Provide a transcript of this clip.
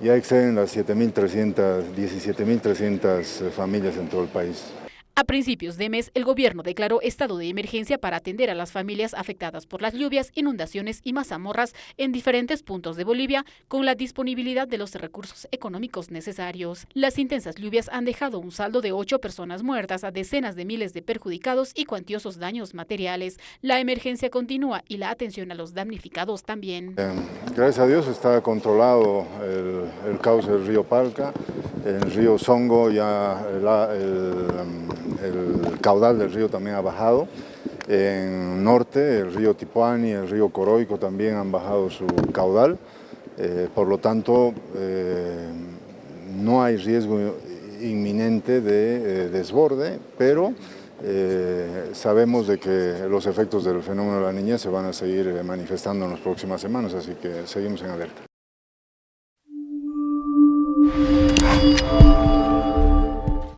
ya exceden las 7.300, 17.300 familias en todo el país. A principios de mes, el gobierno declaró estado de emergencia para atender a las familias afectadas por las lluvias, inundaciones y mazamorras en diferentes puntos de Bolivia, con la disponibilidad de los recursos económicos necesarios. Las intensas lluvias han dejado un saldo de ocho personas muertas, a decenas de miles de perjudicados y cuantiosos daños materiales. La emergencia continúa y la atención a los damnificados también. Gracias a Dios está controlado el, el cauce del río Palca, el río Songo ya el caudal del río también ha bajado. En norte, el río Tipuani, el río Coroico también han bajado su caudal. Eh, por lo tanto, eh, no hay riesgo inminente de eh, desborde, pero sabemos de que los efectos del fenómeno de la niña se van a seguir manifestando en las próximas semanas, así que seguimos en alerta.